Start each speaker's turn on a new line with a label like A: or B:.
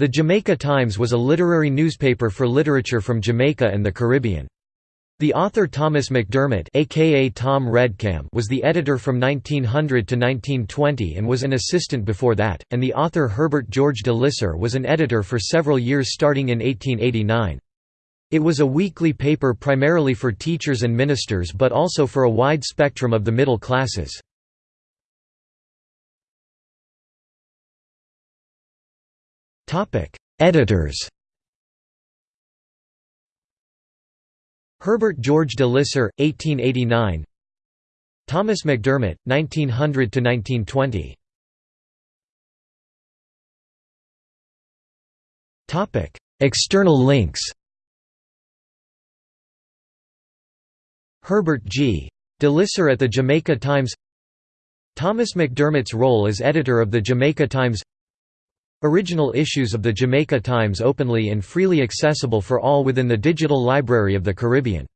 A: The Jamaica Times was a literary newspaper for literature from Jamaica and the Caribbean. The author Thomas McDermott aka Tom Redcam was the editor from 1900 to 1920 and was an assistant before that, and the author Herbert George de Lisser was an editor for several years starting in 1889. It was a weekly paper primarily for teachers and ministers but also for a wide spectrum of the middle classes. Editors Herbert George de Lisser, 1889 Thomas McDermott, 1900–1920 External links Herbert G. de Lisser at the Jamaica Times Thomas McDermott's role as editor of the Jamaica Times Original issues of the Jamaica Times openly and freely accessible for all within the Digital Library of the Caribbean